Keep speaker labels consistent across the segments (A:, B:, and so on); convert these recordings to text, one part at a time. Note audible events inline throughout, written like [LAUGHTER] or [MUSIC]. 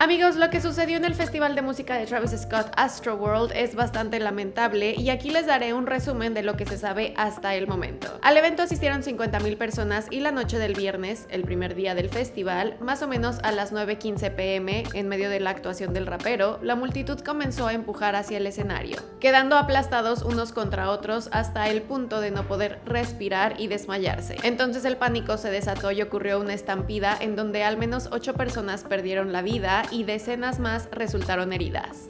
A: Amigos, lo que sucedió en el Festival de Música de Travis Scott Astroworld es bastante lamentable y aquí les daré un resumen de lo que se sabe hasta el momento. Al evento asistieron 50.000 personas y la noche del viernes, el primer día del festival, más o menos a las 9.15 pm, en medio de la actuación del rapero, la multitud comenzó a empujar hacia el escenario, quedando aplastados unos contra otros hasta el punto de no poder respirar y desmayarse. Entonces el pánico se desató y ocurrió una estampida en donde al menos 8 personas perdieron la vida y decenas más resultaron heridas.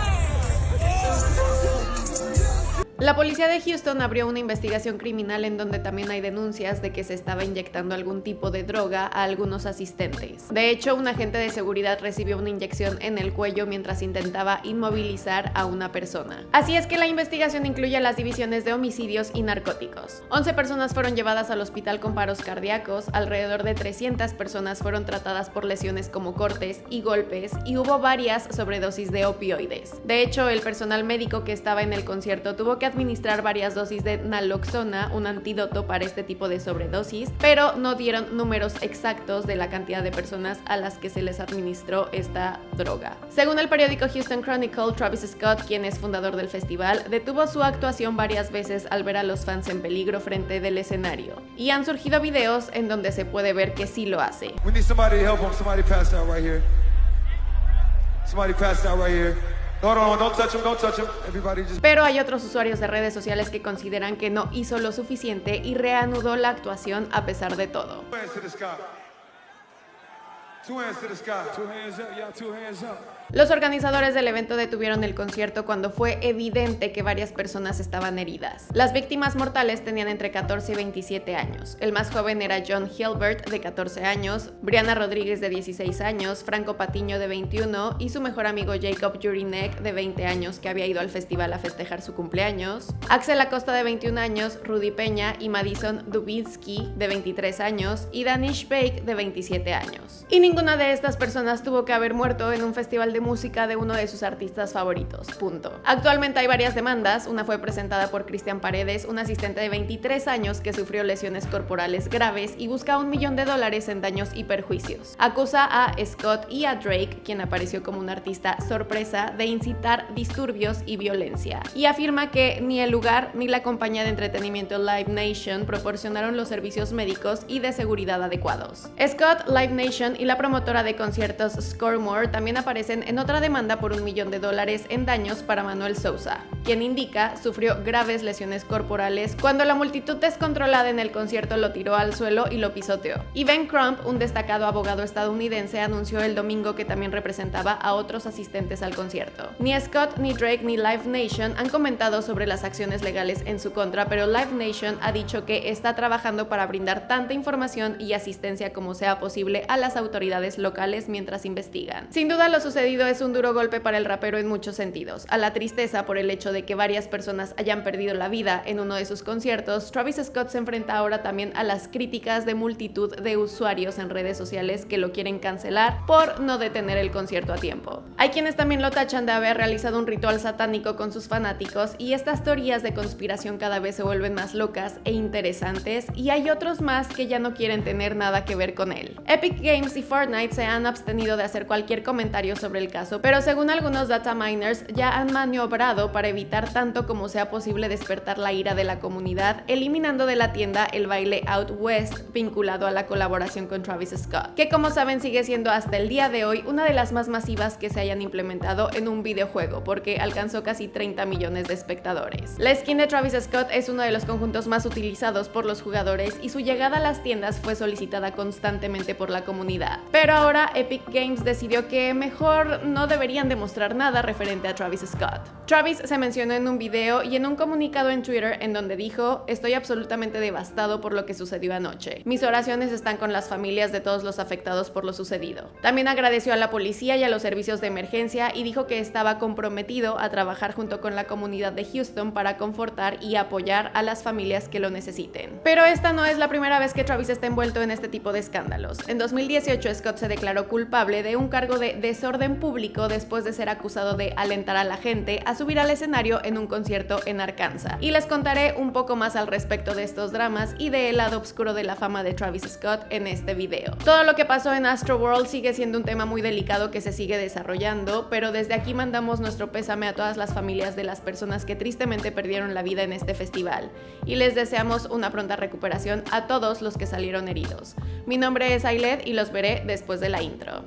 A: La policía de Houston abrió una investigación criminal en donde también hay denuncias de que se estaba inyectando algún tipo de droga a algunos asistentes. De hecho, un agente de seguridad recibió una inyección en el cuello mientras intentaba inmovilizar a una persona. Así es que la investigación incluye las divisiones de homicidios y narcóticos. 11 personas fueron llevadas al hospital con paros cardíacos, alrededor de 300 personas fueron tratadas por lesiones como cortes y golpes y hubo varias sobredosis de opioides. De hecho, el personal médico que estaba en el concierto tuvo que administrar varias dosis de naloxona, un antídoto para este tipo de sobredosis, pero no dieron números exactos de la cantidad de personas a las que se les administró esta droga. Según el periódico Houston Chronicle, Travis Scott, quien es fundador del festival, detuvo su actuación varias veces al ver a los fans en peligro frente del escenario. Y han surgido videos en donde se puede ver que sí lo hace. Pero hay otros usuarios de redes sociales que consideran que no hizo lo suficiente y reanudó la actuación a pesar de todo. Los organizadores del evento detuvieron el concierto cuando fue evidente que varias personas estaban heridas. Las víctimas mortales tenían entre 14 y 27 años. El más joven era John Hilbert, de 14 años, Brianna Rodríguez, de 16 años, Franco Patiño, de 21, y su mejor amigo Jacob Jurinek, de 20 años, que había ido al festival a festejar su cumpleaños, Axel Acosta, de 21 años, Rudy Peña y Madison Dubinsky, de 23 años, y Danish Bake, de 27 años. Y ninguna de estas personas tuvo que haber muerto en un festival de música de uno de sus artistas favoritos, punto. Actualmente hay varias demandas, una fue presentada por Cristian Paredes, un asistente de 23 años que sufrió lesiones corporales graves y busca un millón de dólares en daños y perjuicios. Acusa a Scott y a Drake, quien apareció como un artista sorpresa, de incitar disturbios y violencia, y afirma que ni el lugar ni la compañía de entretenimiento Live Nation proporcionaron los servicios médicos y de seguridad adecuados. Scott, Live Nation y la promotora de conciertos Scoremore también aparecen en otra demanda por un millón de dólares en daños para Manuel Sousa, quien indica sufrió graves lesiones corporales cuando la multitud descontrolada en el concierto lo tiró al suelo y lo pisoteó. Y Ben Crump, un destacado abogado estadounidense, anunció el domingo que también representaba a otros asistentes al concierto. Ni Scott, ni Drake, ni Live Nation han comentado sobre las acciones legales en su contra, pero Live Nation ha dicho que está trabajando para brindar tanta información y asistencia como sea posible a las autoridades locales mientras investigan. Sin duda lo sucedido es un duro golpe para el rapero en muchos sentidos. A la tristeza por el hecho de que varias personas hayan perdido la vida en uno de sus conciertos, Travis Scott se enfrenta ahora también a las críticas de multitud de usuarios en redes sociales que lo quieren cancelar por no detener el concierto a tiempo. Hay quienes también lo tachan de haber realizado un ritual satánico con sus fanáticos y estas teorías de conspiración cada vez se vuelven más locas e interesantes y hay otros más que ya no quieren tener nada que ver con él. Epic Games y Fortnite se han abstenido de hacer cualquier comentario sobre el caso, pero según algunos data miners ya han maniobrado para evitar tanto como sea posible despertar la ira de la comunidad, eliminando de la tienda el baile Out West vinculado a la colaboración con Travis Scott, que como saben sigue siendo hasta el día de hoy una de las más masivas que se hayan implementado en un videojuego, porque alcanzó casi 30 millones de espectadores. La skin de Travis Scott es uno de los conjuntos más utilizados por los jugadores y su llegada a las tiendas fue solicitada constantemente por la comunidad. Pero ahora Epic Games decidió que mejor no deberían demostrar nada referente a Travis Scott. Travis se mencionó en un video y en un comunicado en Twitter en donde dijo, estoy absolutamente devastado por lo que sucedió anoche. Mis oraciones están con las familias de todos los afectados por lo sucedido. También agradeció a la policía y a los servicios de emergencia y dijo que estaba comprometido a trabajar junto con la comunidad de Houston para confortar y apoyar a las familias que lo necesiten. Pero esta no es la primera vez que Travis está envuelto en este tipo de escándalos. En 2018 Scott se declaró culpable de un cargo de desorden público después de ser acusado de alentar a la gente a subir al escenario en un concierto en Arkansas. Y les contaré un poco más al respecto de estos dramas y del lado oscuro de la fama de Travis Scott en este video. Todo lo que pasó en Astro World sigue siendo un tema muy delicado que se sigue desarrollando, pero desde aquí mandamos nuestro pésame a todas las familias de las personas que tristemente perdieron la vida en este festival y les deseamos una pronta recuperación a todos los que salieron heridos. Mi nombre es Ailed y los veré después de la intro.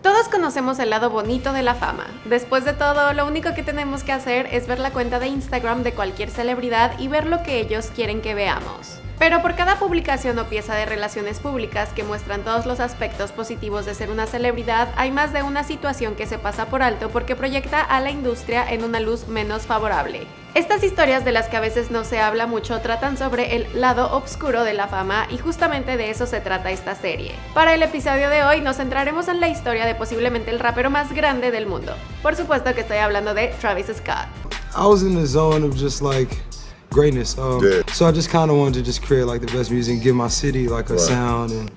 A: Todos conocemos el lado bonito de la fama. Después de todo, lo único que tenemos que hacer es ver la cuenta de Instagram de cualquier celebridad y ver lo que ellos quieren que veamos. Pero por cada publicación o pieza de relaciones públicas que muestran todos los aspectos positivos de ser una celebridad, hay más de una situación que se pasa por alto porque proyecta a la industria en una luz menos favorable. Estas historias de las que a veces no se habla mucho tratan sobre el lado oscuro de la fama y justamente de eso se trata esta serie. Para el episodio de hoy nos centraremos en la historia de posiblemente el rapero más grande del mundo. Por supuesto que estoy hablando de Travis Scott.
B: I was in the zone of just like greatness. Um, yeah. So I just kind of wanted to just create like the best music, and give my city like a right. sound and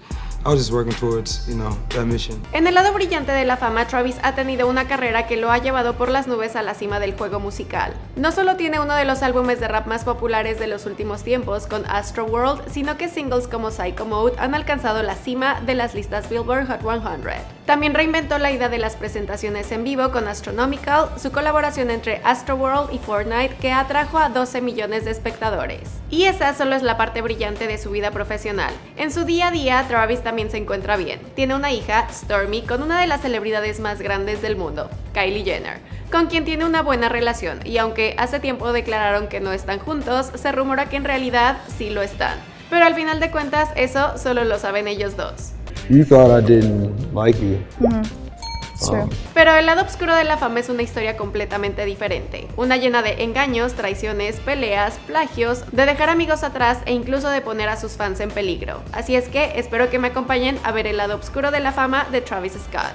B: I was just working towards, you know, that mission.
A: En el lado brillante de la fama, Travis ha tenido una carrera que lo ha llevado por las nubes a la cima del juego musical. No solo tiene uno de los álbumes de rap más populares de los últimos tiempos con Astro World, sino que singles como Psycho Mode han alcanzado la cima de las listas Billboard Hot 100. También reinventó la idea de las presentaciones en vivo con Astronomical, su colaboración entre Astroworld y Fortnite que atrajo a 12 millones de espectadores. Y esa solo es la parte brillante de su vida profesional. En su día a día, Travis también se encuentra bien. Tiene una hija, Stormy, con una de las celebridades más grandes del mundo, Kylie Jenner, con quien tiene una buena relación y aunque hace tiempo declararon que no están juntos, se rumora que en realidad sí lo están. Pero al final de cuentas eso solo lo saben ellos dos.
B: You thought I didn't like you.
A: Um, Pero el lado oscuro de la fama es una historia completamente diferente, una llena de engaños, traiciones, peleas, plagios, de dejar amigos atrás e incluso de poner a sus fans en peligro. Así es que espero que me acompañen a ver el lado oscuro de la fama de Travis Scott.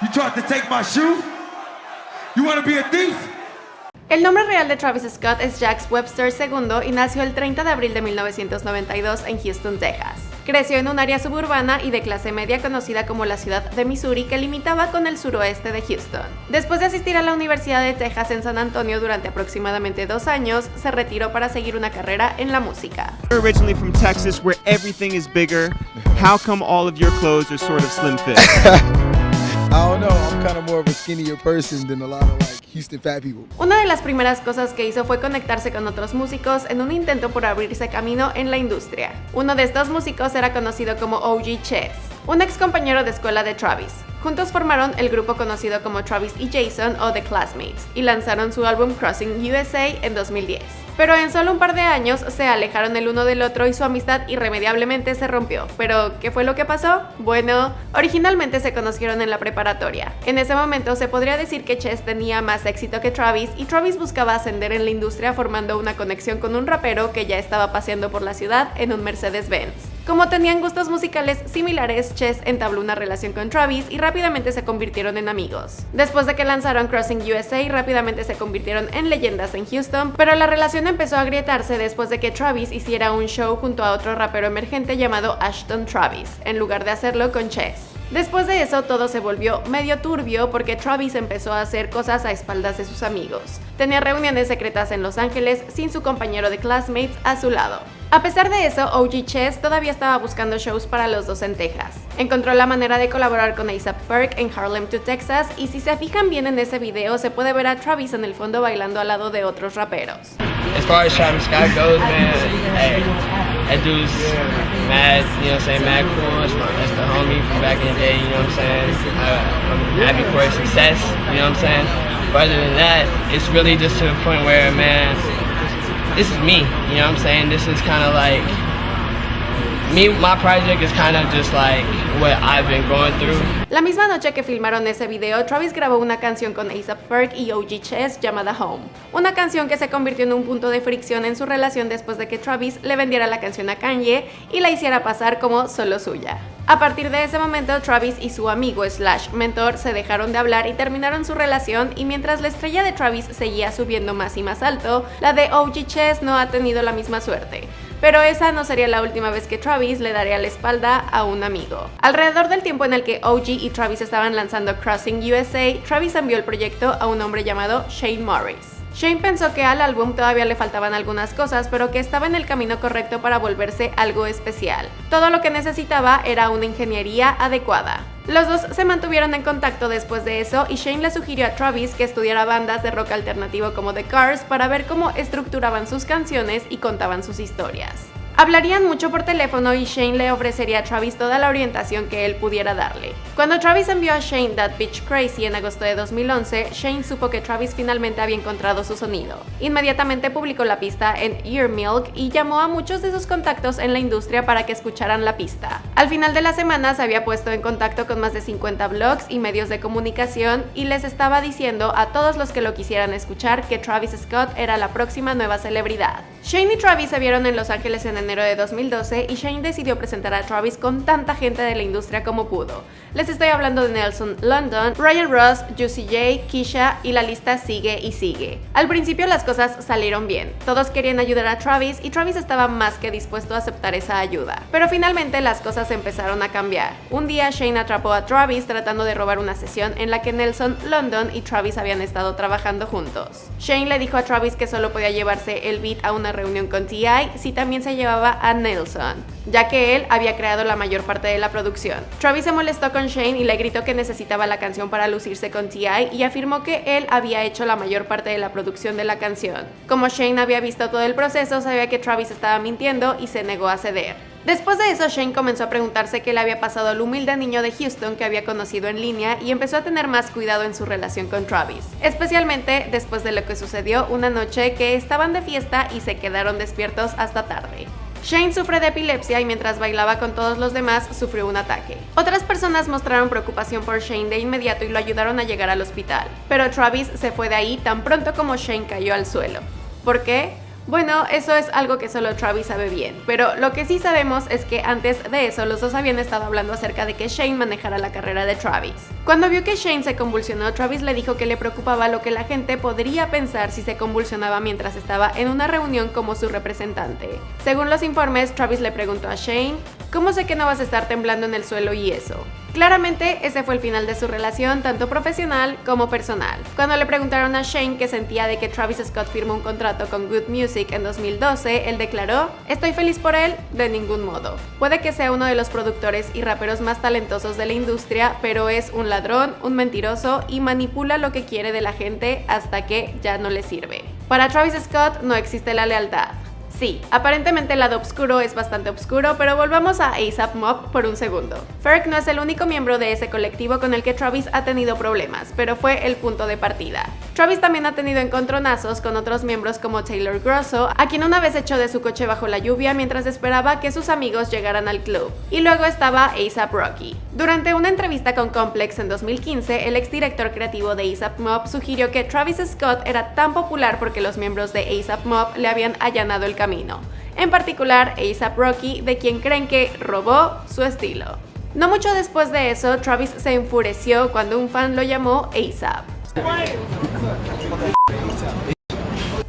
A: You tried to take my shoe? You be a thief? El nombre real de Travis Scott es Jax Webster II y nació el 30 de abril de 1992 en Houston, Texas. Creció en un área suburbana y de clase media conocida como la ciudad de Missouri que limitaba con el suroeste de Houston. Después de asistir a la Universidad de Texas en San Antonio durante aproximadamente dos años, se retiró para seguir una carrera en la música.
C: Originally from Texas where everything is bigger, how come all of your clothes are sort of slim fit? [LAUGHS]
B: I don't know, I'm kind of more of a skinnier person than a lot of like Houston fat people.
A: Una de las primeras cosas que hizo fue conectarse con otros músicos en un intento por abrirse camino en la industria. Uno de estos músicos era conocido como OG Chess, un ex compañero de escuela de Travis. Juntos formaron el grupo conocido como Travis y Jason o The Classmates y lanzaron su álbum Crossing USA en 2010. Pero en solo un par de años se alejaron el uno del otro y su amistad irremediablemente se rompió. ¿Pero qué fue lo que pasó? Bueno, originalmente se conocieron en la preparatoria. En ese momento se podría decir que Chess tenía más éxito que Travis y Travis buscaba ascender en la industria formando una conexión con un rapero que ya estaba paseando por la ciudad en un Mercedes-Benz. Como tenían gustos musicales similares, Chess entabló una relación con Travis y rápidamente se convirtieron en amigos. Después de que lanzaron Crossing USA, rápidamente se convirtieron en leyendas en Houston, pero la relación empezó a agrietarse después de que Travis hiciera un show junto a otro rapero emergente llamado Ashton Travis, en lugar de hacerlo con Chess. Después de eso todo se volvió medio turbio porque Travis empezó a hacer cosas a espaldas de sus amigos. Tenía reuniones secretas en Los Ángeles sin su compañero de classmates a su lado. A pesar de eso, OG Chess todavía estaba buscando shows para los dos en Texas. Encontró la manera de colaborar con ASAP Ferg en Harlem to Texas y si se fijan bien en ese video se puede ver a Travis en el fondo bailando al lado de otros raperos.
D: As far as Travis Scott goes, man, hey, that dude's mad, you know what I'm saying, mad cool. That's, my, the homie from back in the day, you know what I'm saying. I, I'm happy for his success, you know what I'm saying. But other than that, it's really just to the point where, man, this is me, you know what I'm saying? This is kind of like
A: La misma noche que filmaron ese video, Travis grabó una canción con ASAP Ferg y OG Chess llamada Home. Una canción que se convirtió en un punto de fricción en su relación después de que Travis le vendiera la canción a Kanye y la hiciera pasar como solo suya. A partir de ese momento, Travis y su amigo slash mentor se dejaron de hablar y terminaron su relación y mientras la estrella de Travis seguía subiendo más y más alto, la de OG Chess no ha tenido la misma suerte. Pero esa no sería la última vez que Travis le daría la espalda a un amigo. Alrededor del tiempo en el que OG y Travis estaban lanzando Crossing USA, Travis envió el proyecto a un hombre llamado Shane Morris. Shane pensó que al álbum todavía le faltaban algunas cosas, pero que estaba en el camino correcto para volverse algo especial. Todo lo que necesitaba era una ingeniería adecuada. Los dos se mantuvieron en contacto después de eso y Shane le sugirió a Travis que estudiara bandas de rock alternativo como The Cars para ver cómo estructuraban sus canciones y contaban sus historias. Hablarían mucho por teléfono y Shane le ofrecería a Travis toda la orientación que él pudiera darle. Cuando Travis envió a Shane That Bitch Crazy en agosto de 2011, Shane supo que Travis finalmente había encontrado su sonido. Inmediatamente publicó la pista en Ear Milk y llamó a muchos de sus contactos en la industria para que escucharan la pista. Al final de la semana se había puesto en contacto con más de 50 blogs y medios de comunicación y les estaba diciendo a todos los que lo quisieran escuchar que Travis Scott era la próxima nueva celebridad. Shane y Travis se vieron en Los Ángeles en enero de 2012 y Shane decidió presentar a Travis con tanta gente de la industria como pudo. Les estoy hablando de Nelson London, Ryan Ross, Juicy J, Kisha y la lista sigue y sigue. Al principio las cosas salieron bien, todos querían ayudar a Travis y Travis estaba más que dispuesto a aceptar esa ayuda. Pero finalmente las cosas empezaron a cambiar. Un día Shane atrapó a Travis tratando de robar una sesión en la que Nelson London y Travis habían estado trabajando juntos. Shane le dijo a Travis que solo podía llevarse el beat a una reunión con T.I. si también se llevaba a Nelson, ya que él había creado la mayor parte de la producción. Travis se molestó con Shane y le gritó que necesitaba la canción para lucirse con T.I. y afirmó que él había hecho la mayor parte de la producción de la canción. Como Shane había visto todo el proceso, sabía que Travis estaba mintiendo y se negó a ceder. Después de eso, Shane comenzó a preguntarse qué le había pasado al humilde niño de Houston que había conocido en línea y empezó a tener más cuidado en su relación con Travis, especialmente después de lo que sucedió una noche que estaban de fiesta y se quedaron despiertos hasta tarde. Shane sufre de epilepsia y mientras bailaba con todos los demás sufrió un ataque. Otras personas mostraron preocupación por Shane de inmediato y lo ayudaron a llegar al hospital, pero Travis se fue de ahí tan pronto como Shane cayó al suelo. ¿Por qué? Bueno, eso es algo que solo Travis sabe bien, pero lo que sí sabemos es que antes de eso los dos habían estado hablando acerca de que Shane manejara la carrera de Travis. Cuando vio que Shane se convulsionó, Travis le dijo que le preocupaba lo que la gente podría pensar si se convulsionaba mientras estaba en una reunión como su representante. Según los informes, Travis le preguntó a Shane, ¿cómo sé que no vas a estar temblando en el suelo y eso? Claramente ese fue el final de su relación tanto profesional como personal. Cuando le preguntaron a Shane qué sentía de que Travis Scott firmó un contrato con Good Music en 2012, él declaró, estoy feliz por él, de ningún modo. Puede que sea uno de los productores y raperos más talentosos de la industria, pero es un ladrón, un mentiroso y manipula lo que quiere de la gente hasta que ya no le sirve. Para Travis Scott no existe la lealtad. Sí, aparentemente el lado oscuro es bastante oscuro, pero volvamos a ASAP Mob por un segundo. Ferg no es el único miembro de ese colectivo con el que Travis ha tenido problemas, pero fue el punto de partida. Travis también ha tenido encontronazos con otros miembros como Taylor Grosso, a quien una vez echó de su coche bajo la lluvia mientras esperaba que sus amigos llegaran al club. Y luego estaba ASAP Rocky. Durante una entrevista con Complex en 2015, el exdirector creativo de ASAP Mob sugirió que Travis Scott era tan popular porque los miembros de ASAP Mob le habían allanado el camino en particular ASAP Rocky, de quien creen que robó su estilo. No mucho después de eso, Travis se enfureció cuando un fan lo llamó ASAP.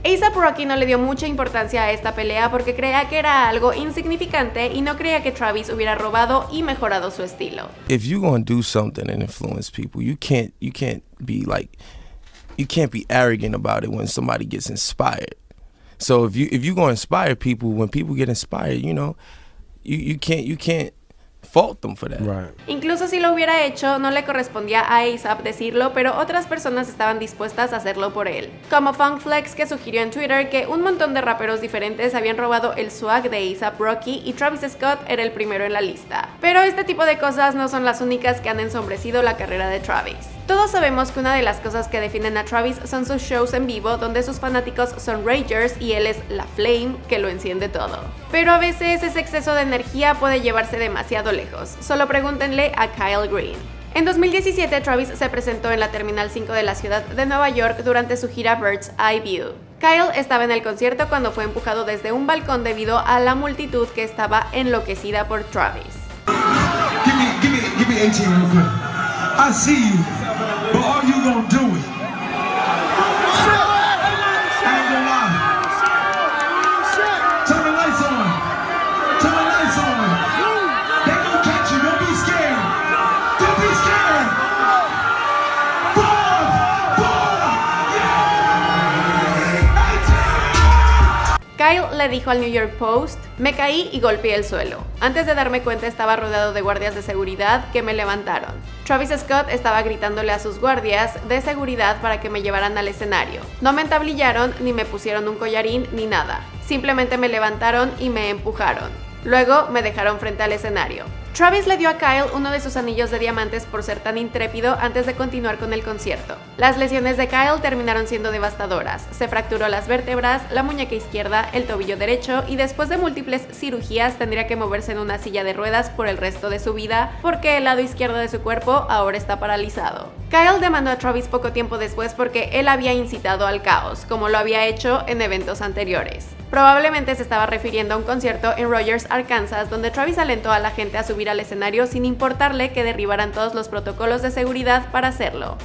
A: ASAP Rocky no le dio mucha importancia a esta pelea porque creía que era algo insignificante y no creía que Travis hubiera robado y mejorado su estilo.
E: If you're to do something and influence people, you can't you can't be like you can't be arrogant about it when somebody gets inspired. So if you if you go inspire people, when people get inspired, you know, you, you can't you can't fault them for that.
B: Right.
A: Incluso si lo hubiera hecho, no le correspondía a ASAP decirlo, pero otras personas estaban dispuestas a hacerlo por él. Como Funkflex que sugirió en Twitter que un montón de raperos diferentes habían robado el swag de ASAP Rocky y Travis Scott era el primero en la lista. Pero este tipo de cosas no son las únicas que han ensombrecido la carrera de Travis. Todos sabemos que una de las cosas que definen a Travis son sus shows en vivo donde sus fanáticos son ragers y él es la flame que lo enciende todo. Pero a veces ese exceso de energía puede llevarse demasiado lejos, solo pregúntenle a Kyle Green. En 2017 Travis se presentó en la Terminal 5 de la ciudad de Nueva York durante su gira Bird's Eye View. Kyle estaba en el concierto cuando fue empujado desde un balcón debido a la multitud que estaba enloquecida por Travis. Kyle le dijo al New York Post, me caí y golpeé el suelo. Antes de darme cuenta estaba rodeado de guardias de seguridad que me levantaron. Travis Scott estaba gritándole a sus guardias de seguridad para que me llevaran al escenario. No me entablillaron ni me pusieron un collarín ni nada. Simplemente me levantaron y me empujaron. Luego me dejaron frente al escenario. Travis le dio a Kyle uno de sus anillos de diamantes por ser tan intrépido antes de continuar con el concierto. Las lesiones de Kyle terminaron siendo devastadoras. Se fracturó las vértebras, la muñeca izquierda, el tobillo derecho y después de múltiples cirugías tendría que moverse en una silla de ruedas por el resto de su vida porque el lado izquierdo de su cuerpo ahora está paralizado. Kyle demandó a Travis poco tiempo después porque él había incitado al caos, como lo había hecho en eventos anteriores. Probablemente se estaba refiriendo a un concierto en Rogers, Arkansas, donde Travis alentó a la gente a subir al escenario sin importarle que derribaran todos los protocolos de seguridad para hacerlo.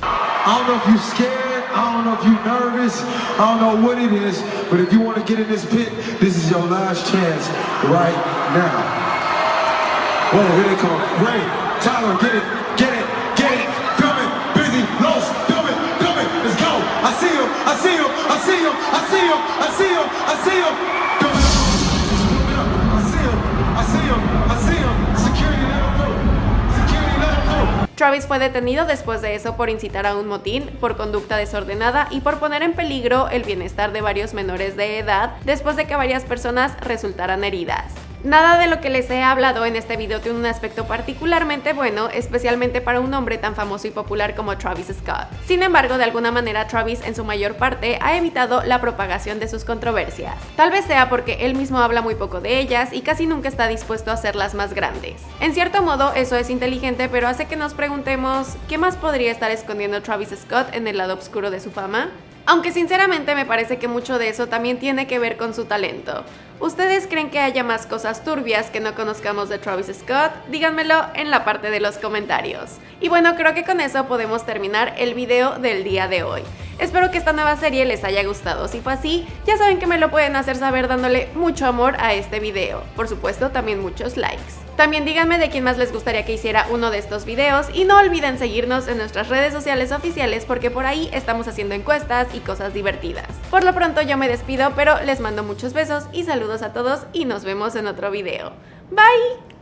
A: Travis fue detenido después de eso por incitar a un motín, por conducta desordenada y por poner en peligro el bienestar de varios menores de edad después de que varias personas resultaran heridas. Nada de lo que les he hablado en este video tiene un aspecto particularmente bueno, especialmente para un hombre tan famoso y popular como Travis Scott. Sin embargo, de alguna manera Travis en su mayor parte ha evitado la propagación de sus controversias. Tal vez sea porque él mismo habla muy poco de ellas y casi nunca está dispuesto a hacerlas más grandes. En cierto modo, eso es inteligente, pero hace que nos preguntemos, ¿qué más podría estar escondiendo Travis Scott en el lado oscuro de su fama? Aunque sinceramente me parece que mucho de eso también tiene que ver con su talento. ¿Ustedes creen que haya más cosas turbias que no conozcamos de Travis Scott? Díganmelo en la parte de los comentarios. Y bueno, creo que con eso podemos terminar el video del día de hoy. Espero que esta nueva serie les haya gustado. Si fue así, ya saben que me lo pueden hacer saber dándole mucho amor a este video. Por supuesto, también muchos likes. También díganme de quién más les gustaría que hiciera uno de estos videos y no olviden seguirnos en nuestras redes sociales oficiales porque por ahí estamos haciendo encuestas y cosas divertidas. Por lo pronto yo me despido, pero les mando muchos besos y saludos a todos y nos vemos en otro video. Bye!